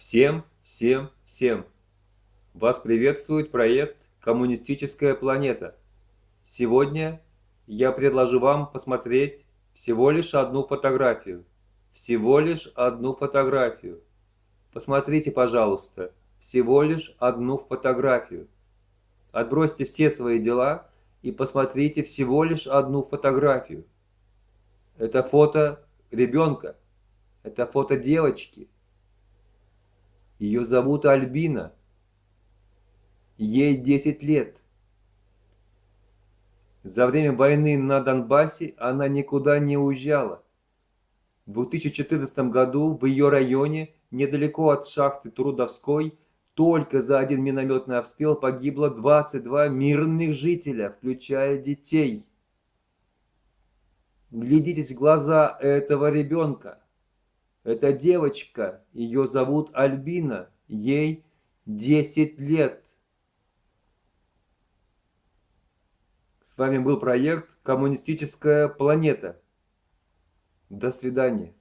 Всем, всем, всем! Вас приветствует проект «Коммунистическая планета». Сегодня я предложу вам посмотреть всего лишь одну фотографию. Всего лишь одну фотографию. Посмотрите, пожалуйста, всего лишь одну фотографию. Отбросьте все свои дела и посмотрите всего лишь одну фотографию. Это фото ребенка, это фото девочки – ее зовут Альбина. Ей 10 лет. За время войны на Донбассе она никуда не уезжала. В 2014 году в ее районе, недалеко от шахты Трудовской, только за один минометный обстрел погибло 22 мирных жителя, включая детей. Глядитесь в глаза этого ребенка. Это девочка, ее зовут Альбина, ей 10 лет. С вами был проект «Коммунистическая планета». До свидания.